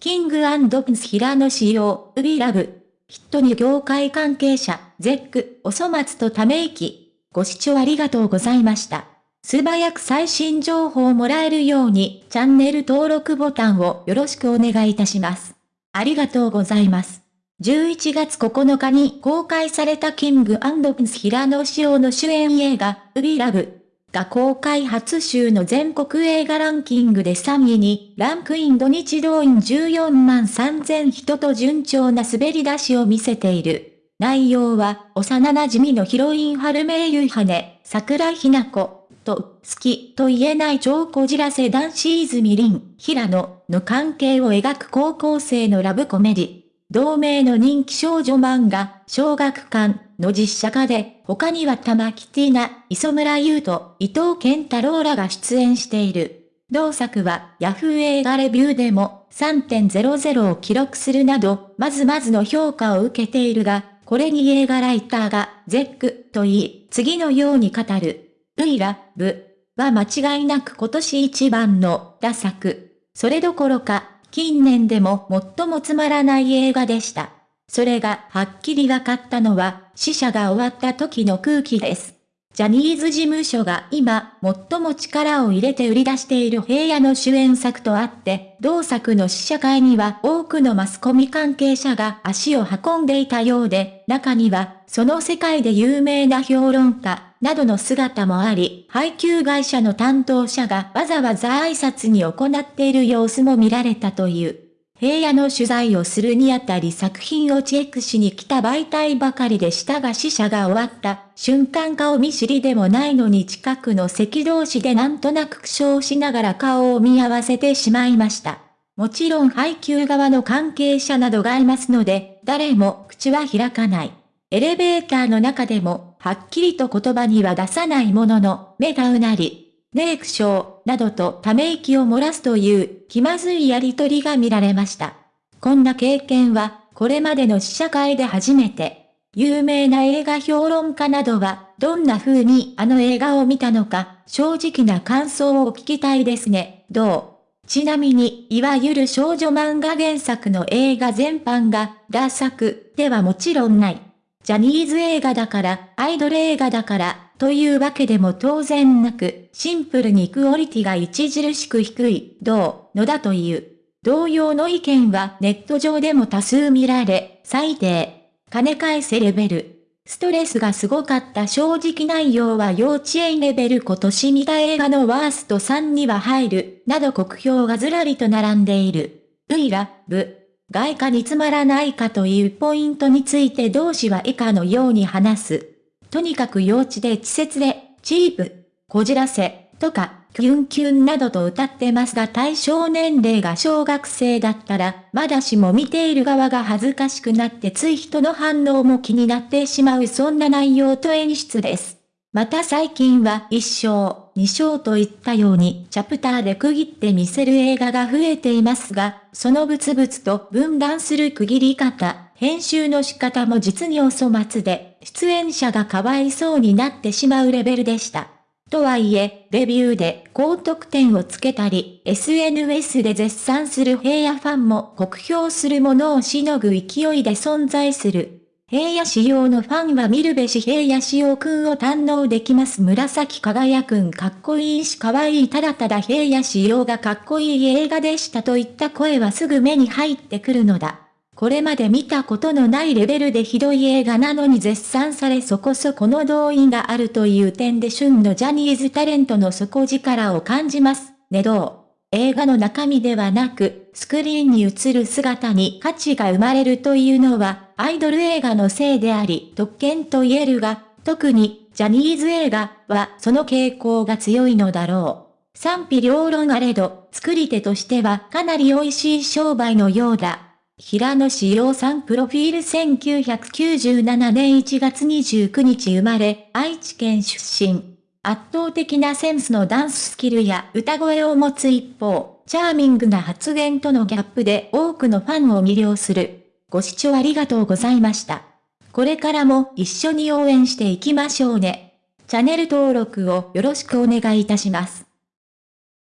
キングプンス平野仕様、ウビラブ。ヒットに業界関係者、ゼック、お粗末とため息。ご視聴ありがとうございました。素早く最新情報をもらえるように、チャンネル登録ボタンをよろしくお願いいたします。ありがとうございます。11月9日に公開されたキングプンス平野仕様の主演映画、ウビラブ。が公開初週の全国映画ランキングで3位にランクイン土日動員14万3000人と順調な滑り出しを見せている。内容は、幼馴染のヒロイン春名優羽、桜ひな子と、好きと言えない超こじらせ男子泉凛、平野の関係を描く高校生のラブコメディ。同名の人気少女漫画、小学館の実写化で、他には玉木ティーナ、磯村優斗、伊藤健太郎らが出演している。同作は、ヤフー映画レビューでも3.00を記録するなど、まずまずの評価を受けているが、これに映画ライターが、ゼック、と言い、次のように語る。ウイラ、ブ、は間違いなく今年一番の、打作。それどころか、近年でも最もつまらない映画でした。それがはっきり分かったのは死者が終わった時の空気です。ジャニーズ事務所が今、最も力を入れて売り出している平野の主演作とあって、同作の試写会には多くのマスコミ関係者が足を運んでいたようで、中には、その世界で有名な評論家、などの姿もあり、配給会社の担当者がわざわざ挨拶に行っている様子も見られたという。平野の取材をするにあたり作品をチェックしに来た媒体ばかりでしたが死者が終わった瞬間顔見知りでもないのに近くの席同士でなんとなく苦笑しながら顔を見合わせてしまいました。もちろん配給側の関係者などがいますので、誰も口は開かない。エレベーターの中でも、はっきりと言葉には出さないものの、目がうなり、ネークショー、などとため息を漏らすという気まずいやりとりが見られました。こんな経験は、これまでの試写会で初めて、有名な映画評論家などは、どんな風にあの映画を見たのか、正直な感想を聞きたいですね、どう？ちなみに、いわゆる少女漫画原作の映画全般が、ダ作ではもちろんない。ジャニーズ映画だから、アイドル映画だから、というわけでも当然なく、シンプルにクオリティが著しく低い、どう、のだという。同様の意見はネット上でも多数見られ、最低、金返せレベル。ストレスがすごかった正直内容は幼稚園レベル今年見た映画のワースト3には入る、など酷評がずらりと並んでいる。ウイラ、ブ。外貨につまらないかというポイントについて同志は以下のように話す。とにかく幼稚で稚拙で、チープ、こじらせ、とか、キュンキュンなどと歌ってますが対象年齢が小学生だったら、まだしも見ている側が恥ずかしくなってつい人の反応も気になってしまうそんな内容と演出です。また最近は一生章、二章といったようにチャプターで区切って見せる映画が増えていますが、そのブツブツと分断する区切り方、編集の仕方も実にお粗末で、出演者がかわいそうになってしまうレベルでした。とはいえ、レビューで高得点をつけたり、SNS で絶賛する平野ファンも酷評するものをしのぐ勢いで存在する。平野仕様のファンは見るべし平野仕様くんを堪能できます。紫輝くんかっこいいし可愛いただただ平野仕様がかっこいい映画でしたといった声はすぐ目に入ってくるのだ。これまで見たことのないレベルでひどい映画なのに絶賛されそこそこの動員があるという点で旬のジャニーズタレントの底力を感じます。ねどう映画の中身ではなく、スクリーンに映る姿に価値が生まれるというのは、アイドル映画のせいであり、特権と言えるが、特に、ジャニーズ映画はその傾向が強いのだろう。賛否両論あれど、作り手としてはかなり美味しい商売のようだ。平野志陽さんプロフィール1997年1月29日生まれ、愛知県出身。圧倒的なセンスのダンススキルや歌声を持つ一方、チャーミングな発言とのギャップで多くのファンを魅了する。ご視聴ありがとうございました。これからも一緒に応援していきましょうね。チャンネル登録をよろしくお願いいたします。